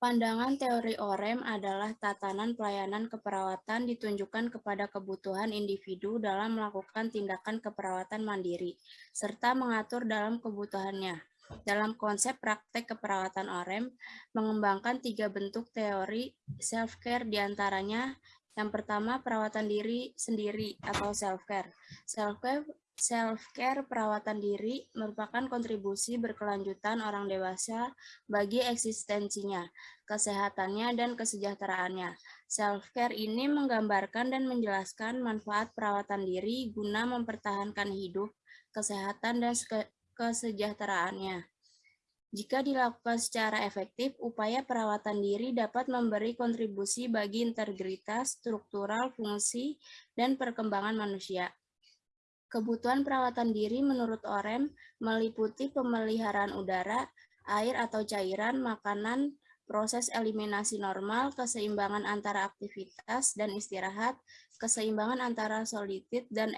Pandangan teori OREM adalah tatanan pelayanan keperawatan ditunjukkan kepada kebutuhan individu dalam melakukan tindakan keperawatan mandiri, serta mengatur dalam kebutuhannya. Dalam konsep praktek keperawatan OREM, mengembangkan tiga bentuk teori self-care di antaranya yang pertama, perawatan diri sendiri atau self-care. Self-care Self-care perawatan diri merupakan kontribusi berkelanjutan orang dewasa bagi eksistensinya, kesehatannya, dan kesejahteraannya. Self-care ini menggambarkan dan menjelaskan manfaat perawatan diri guna mempertahankan hidup, kesehatan, dan kesejahteraannya. Jika dilakukan secara efektif, upaya perawatan diri dapat memberi kontribusi bagi integritas, struktural, fungsi, dan perkembangan manusia. Kebutuhan perawatan diri menurut OREM meliputi pemeliharaan udara, air atau cairan, makanan, proses eliminasi normal, keseimbangan antara aktivitas dan istirahat, keseimbangan antara solitid dan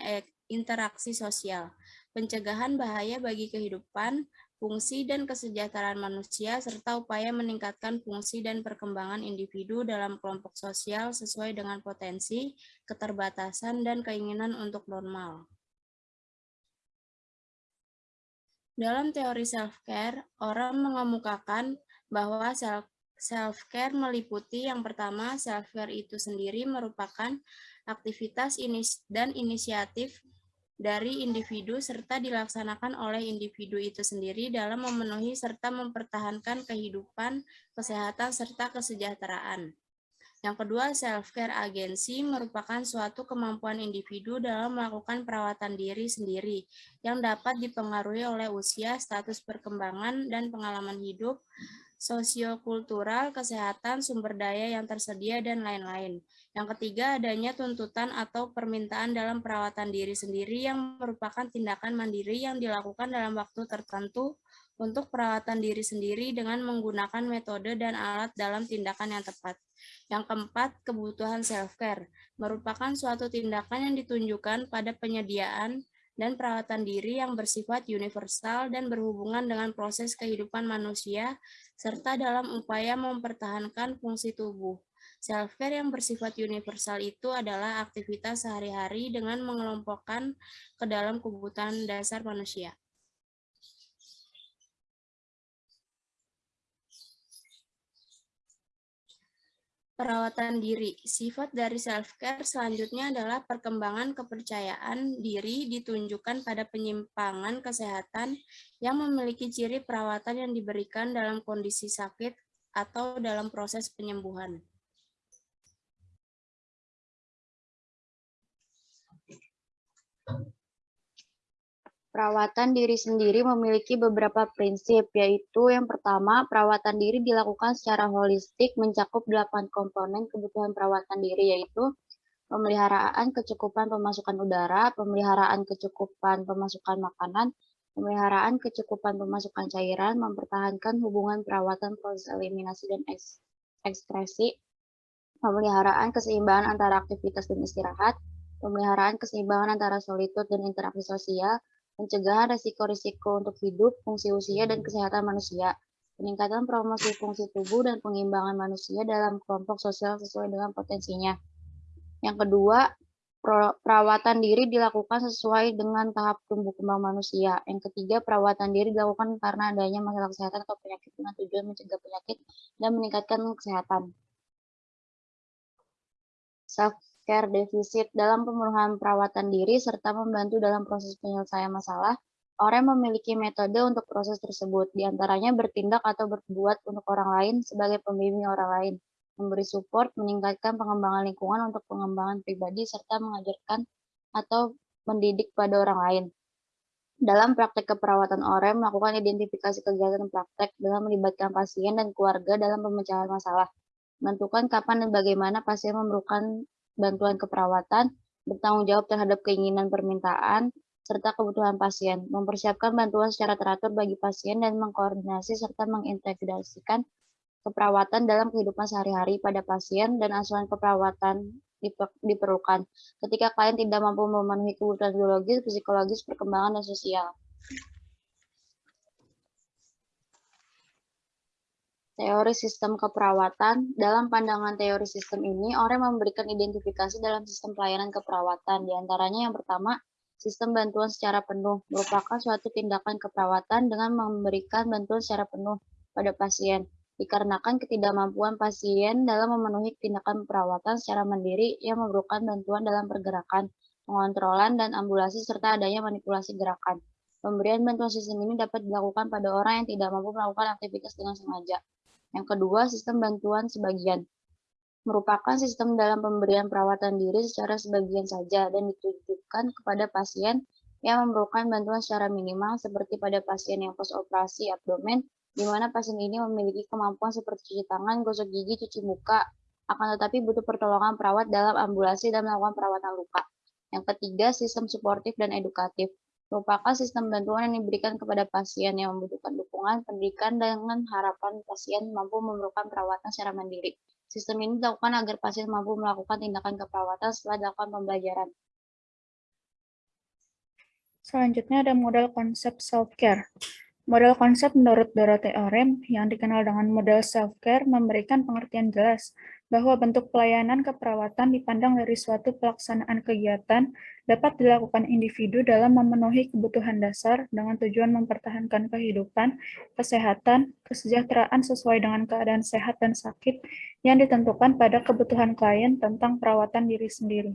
interaksi sosial, pencegahan bahaya bagi kehidupan, fungsi dan kesejahteraan manusia, serta upaya meningkatkan fungsi dan perkembangan individu dalam kelompok sosial sesuai dengan potensi, keterbatasan, dan keinginan untuk normal. Dalam teori self-care, orang mengemukakan bahwa self-care meliputi yang pertama, self-care itu sendiri merupakan aktivitas dan inisiatif dari individu serta dilaksanakan oleh individu itu sendiri dalam memenuhi serta mempertahankan kehidupan, kesehatan, serta kesejahteraan. Yang kedua, self-care agensi merupakan suatu kemampuan individu dalam melakukan perawatan diri sendiri yang dapat dipengaruhi oleh usia, status perkembangan, dan pengalaman hidup, sosiokultural, kesehatan, sumber daya yang tersedia, dan lain-lain. Yang ketiga, adanya tuntutan atau permintaan dalam perawatan diri sendiri yang merupakan tindakan mandiri yang dilakukan dalam waktu tertentu untuk perawatan diri sendiri dengan menggunakan metode dan alat dalam tindakan yang tepat. Yang keempat, kebutuhan self-care merupakan suatu tindakan yang ditunjukkan pada penyediaan dan perawatan diri yang bersifat universal dan berhubungan dengan proses kehidupan manusia, serta dalam upaya mempertahankan fungsi tubuh. Self-care yang bersifat universal itu adalah aktivitas sehari-hari dengan mengelompokkan ke dalam kebutuhan dasar manusia. Perawatan diri. Sifat dari self-care selanjutnya adalah perkembangan kepercayaan diri ditunjukkan pada penyimpangan kesehatan yang memiliki ciri perawatan yang diberikan dalam kondisi sakit atau dalam proses penyembuhan. Perawatan diri sendiri memiliki beberapa prinsip, yaitu yang pertama, perawatan diri dilakukan secara holistik mencakup delapan komponen kebutuhan perawatan diri, yaitu pemeliharaan kecukupan pemasukan udara, pemeliharaan kecukupan pemasukan makanan, pemeliharaan kecukupan pemasukan cairan, mempertahankan hubungan perawatan proses eliminasi dan ekskresi, pemeliharaan keseimbangan antara aktivitas dan istirahat, pemeliharaan keseimbangan antara solitud dan interaksi sosial, pencegahan risiko-risiko untuk hidup, fungsi usia, dan kesehatan manusia, peningkatan promosi fungsi tubuh dan pengimbangan manusia dalam kelompok sosial sesuai dengan potensinya. Yang kedua, perawatan diri dilakukan sesuai dengan tahap tumbuh kembang manusia. Yang ketiga, perawatan diri dilakukan karena adanya masalah kesehatan atau penyakit dengan tujuan mencegah penyakit dan meningkatkan kesehatan. Self care defisit dalam pemenuhan perawatan diri serta membantu dalam proses penyelesaian masalah, orang memiliki metode untuk proses tersebut, di antaranya bertindak atau berbuat untuk orang lain sebagai pembimbing orang lain, memberi support, meningkatkan pengembangan lingkungan untuk pengembangan pribadi, serta mengajarkan atau mendidik pada orang lain. Dalam praktek keperawatan OREM, melakukan identifikasi kegiatan praktek dengan melibatkan pasien dan keluarga dalam pemecahan masalah. Menentukan kapan dan bagaimana pasien memerlukan bantuan keperawatan, bertanggung jawab terhadap keinginan permintaan, serta kebutuhan pasien, mempersiapkan bantuan secara teratur bagi pasien dan mengkoordinasi serta mengintegrasikan keperawatan dalam kehidupan sehari-hari pada pasien dan asuhan keperawatan diperlukan ketika klien tidak mampu memenuhi kebutuhan biologis, psikologis, perkembangan, dan sosial. Teori sistem keperawatan, dalam pandangan teori sistem ini, OREM memberikan identifikasi dalam sistem pelayanan keperawatan. Di antaranya yang pertama, sistem bantuan secara penuh merupakan suatu tindakan keperawatan dengan memberikan bantuan secara penuh pada pasien. Dikarenakan ketidakmampuan pasien dalam memenuhi tindakan perawatan secara mandiri yang memerlukan bantuan dalam pergerakan, pengontrolan, dan ambulasi serta adanya manipulasi gerakan. Pemberian bantuan sistem ini dapat dilakukan pada orang yang tidak mampu melakukan aktivitas dengan sengaja. Yang kedua, sistem bantuan sebagian. Merupakan sistem dalam pemberian perawatan diri secara sebagian saja dan ditujukan kepada pasien yang memerlukan bantuan secara minimal seperti pada pasien yang post-operasi abdomen, di mana pasien ini memiliki kemampuan seperti cuci tangan, gosok gigi, cuci muka, akan tetapi butuh pertolongan perawat dalam ambulasi dan melakukan perawatan luka. Yang ketiga, sistem suportif dan edukatif merupakan sistem bantuan yang diberikan kepada pasien yang membutuhkan dukungan pendidikan dengan harapan pasien mampu memerlukan perawatan secara mandiri. Sistem ini dilakukan agar pasien mampu melakukan tindakan keperawatan setelah dilakukan pembelajaran. Selanjutnya ada model konsep self-care. Model konsep menurut Dorothy Orem yang dikenal dengan model self-care memberikan pengertian jelas bahwa bentuk pelayanan keperawatan dipandang dari suatu pelaksanaan kegiatan dapat dilakukan individu dalam memenuhi kebutuhan dasar dengan tujuan mempertahankan kehidupan, kesehatan, kesejahteraan sesuai dengan keadaan sehat dan sakit yang ditentukan pada kebutuhan klien tentang perawatan diri sendiri.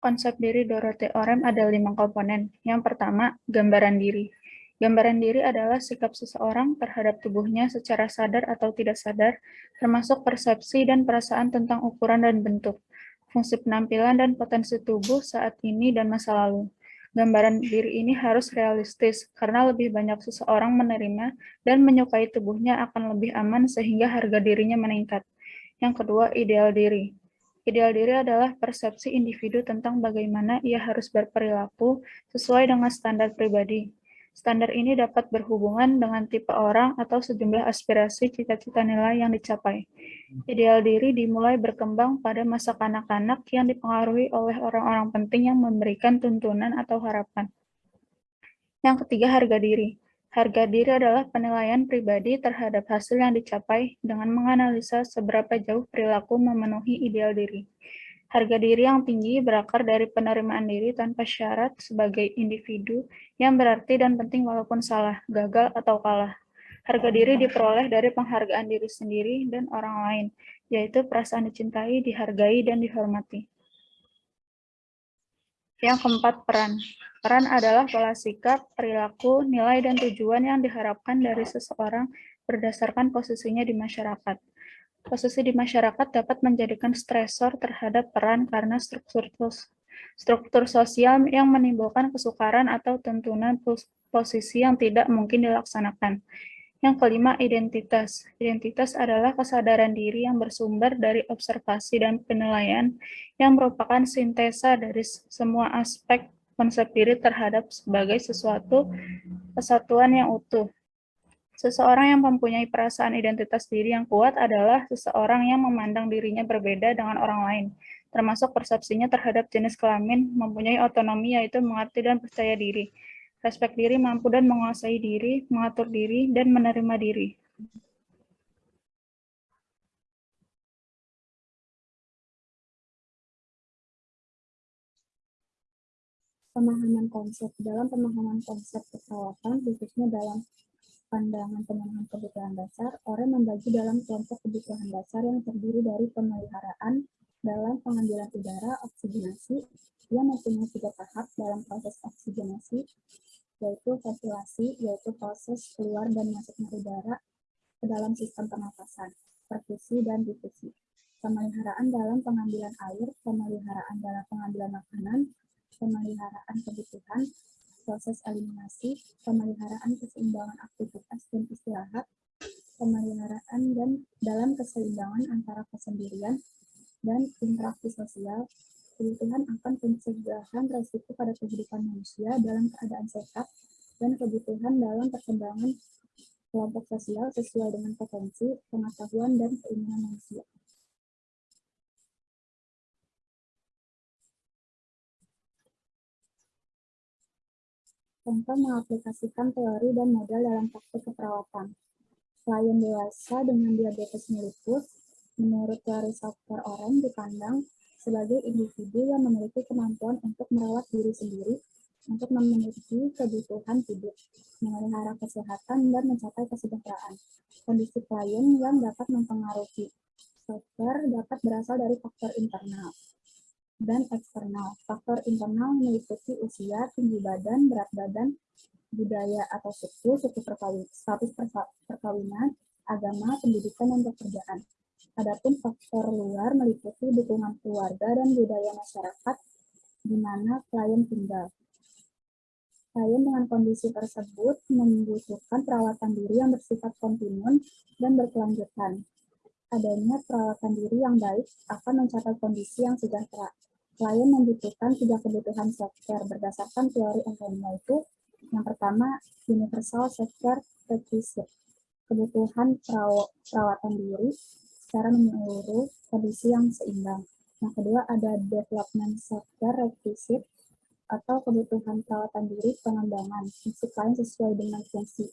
Konsep diri Dorothy Orem ada lima komponen. Yang pertama, gambaran diri. Gambaran diri adalah sikap seseorang terhadap tubuhnya secara sadar atau tidak sadar, termasuk persepsi dan perasaan tentang ukuran dan bentuk, fungsi penampilan dan potensi tubuh saat ini dan masa lalu. Gambaran diri ini harus realistis, karena lebih banyak seseorang menerima dan menyukai tubuhnya akan lebih aman sehingga harga dirinya meningkat. Yang kedua, ideal diri. Ideal diri adalah persepsi individu tentang bagaimana ia harus berperilaku sesuai dengan standar pribadi. Standar ini dapat berhubungan dengan tipe orang atau sejumlah aspirasi cita-cita nilai yang dicapai. Ideal diri dimulai berkembang pada masa kanak-kanak yang dipengaruhi oleh orang-orang penting yang memberikan tuntunan atau harapan. Yang ketiga, harga diri. Harga diri adalah penilaian pribadi terhadap hasil yang dicapai dengan menganalisa seberapa jauh perilaku memenuhi ideal diri. Harga diri yang tinggi berakar dari penerimaan diri tanpa syarat sebagai individu yang berarti dan penting walaupun salah, gagal, atau kalah. Harga diri diperoleh dari penghargaan diri sendiri dan orang lain, yaitu perasaan dicintai, dihargai, dan dihormati. Yang keempat, peran. Peran adalah pola sikap, perilaku, nilai, dan tujuan yang diharapkan dari seseorang berdasarkan posisinya di masyarakat. Posisi di masyarakat dapat menjadikan stresor terhadap peran karena struktur struktur sosial yang menimbulkan kesukaran atau tuntunan posisi yang tidak mungkin dilaksanakan. Yang kelima, identitas. Identitas adalah kesadaran diri yang bersumber dari observasi dan penilaian yang merupakan sintesa dari semua aspek konsep diri terhadap sebagai sesuatu kesatuan yang utuh. Seseorang yang mempunyai perasaan identitas diri yang kuat adalah seseorang yang memandang dirinya berbeda dengan orang lain, termasuk persepsinya terhadap jenis kelamin, mempunyai otonomi yaitu mengerti dan percaya diri, Respek diri mampu dan menguasai diri, mengatur diri, dan menerima diri. Pemahaman konsep. Dalam pemahaman konsep keperawatan, khususnya dalam pandangan pemenuhan kebutuhan dasar, orang membagi dalam kelompok kebutuhan dasar yang terdiri dari pemeliharaan dalam pengambilan udara, oksigenasi, yang mempunyai tiga tahap dalam proses oksigenasi, yaitu ventilasi, yaitu proses keluar dan masuknya udara ke dalam sistem pernapasan, perfusi, dan difusi. Pemeliharaan dalam pengambilan air, pemeliharaan dalam pengambilan makanan, pemeliharaan kebutuhan, proses eliminasi, pemeliharaan keseimbangan aktivitas dan istirahat, pemeliharaan dan dalam keseimbangan antara kesendirian dan interaksi sosial, kebutuhan akan pencegahan resiko pada kehidupan manusia dalam keadaan sehat, dan kebutuhan dalam perkembangan kelompok sosial sesuai dengan potensi, pengetahuan, dan keinginan manusia. Contoh mengaplikasikan teori dan model dalam praktik keperawatan. Klien dewasa dengan diabetes mellitus, menurut teori software orang dipandang sebagai individu yang memiliki kemampuan untuk merawat diri sendiri untuk memenuhi kebutuhan hidup, memelihara kesehatan, dan mencapai kesejahteraan. Kondisi klien yang dapat mempengaruhi software dapat berasal dari faktor internal dan eksternal. Faktor internal meliputi usia, tinggi badan, berat badan, budaya atau suku, suku perkawin, status perkawinan, agama, pendidikan, dan pekerjaan. Adapun faktor luar meliputi dukungan keluarga dan budaya masyarakat di mana klien tinggal. Klien dengan kondisi tersebut membutuhkan perawatan diri yang bersifat kontinu dan berkelanjutan. Adanya perawatan diri yang baik akan mencapai kondisi yang sejahtera klien membutuhkan tiga kebutuhan software berdasarkan teori NLP itu yang pertama universal software requisite kebutuhan perawatan diri secara menyeluruh kondisi yang seimbang. Yang kedua ada development software requisite atau kebutuhan perawatan diri pengembangan fungsi klien sesuai dengan fungsi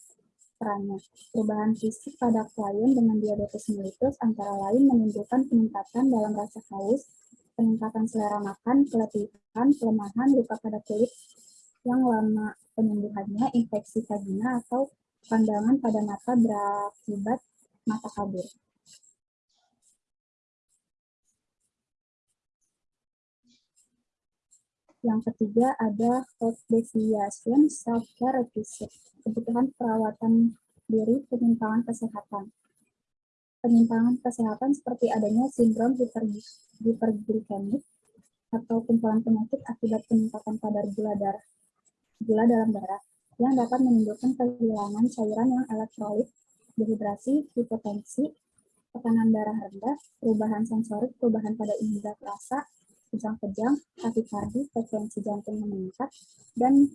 perannya. Perubahan fisik pada klien dengan diabetes mellitus antara lain menimbulkan peningkatan dalam rasa haus, peningkatan selera makan, keletihan, pelemahan, luka pada kulit yang lama penyembuhannya, infeksi vagina, atau pandangan pada mata berakibat mata kabur. Yang ketiga ada health deviation self-care requisite, kebutuhan perawatan diri penyimpangan kesehatan. Penyimpangan kesehatan seperti adanya sindrom hiperglikemik atau kumpulan penyakit akibat peningkatan kadar gula darah gula dalam darah yang dapat menimbulkan kehilangan cairan yang elektrolit, dehidrasi, hipotensi, tekanan darah rendah, perubahan sensorik, perubahan pada indera rasa, kejang-kejang, takikardi, frekuensi jantung meningkat, dan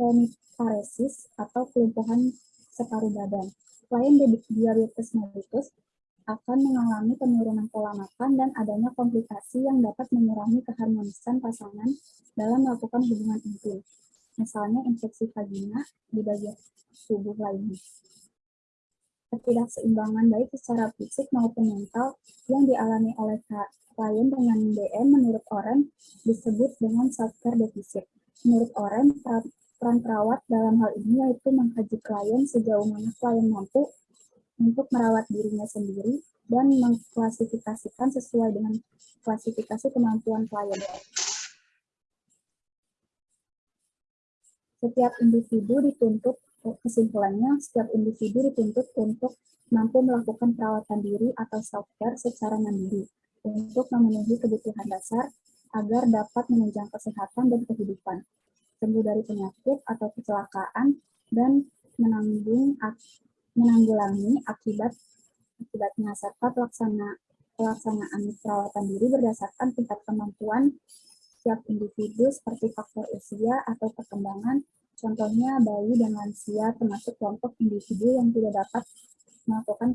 hemiparesis atau kelumpuhan separuh badan klien diabetes mellitus akan mengalami penurunan pola makan dan adanya komplikasi yang dapat mengurangi keharmonisan pasangan dalam melakukan hubungan intim, misalnya infeksi vagina di bagian tubuh lainnya. Ketidakseimbangan baik secara fisik maupun mental yang dialami oleh klien dengan DM menurut Oren disebut dengan self-care deficit. Menurut Oren, Peran perawat dalam hal ini yaitu mengkaji klien sejauh mana klien mampu untuk merawat dirinya sendiri dan mengklasifikasikan sesuai dengan klasifikasi kemampuan klien. Setiap individu dituntut, kesimpulannya, setiap individu dituntut untuk mampu melakukan perawatan diri atau self-care secara mandiri untuk memenuhi kebutuhan dasar agar dapat menunjang kesehatan dan kehidupan sembuh dari penyakit atau kecelakaan, dan menanggung menanggulangi akibat akibatnya serta pelaksana pelaksanaan perawatan diri berdasarkan tingkat kemampuan setiap individu seperti faktor usia atau perkembangan, contohnya bayi dan lansia termasuk kelompok individu yang tidak dapat melakukan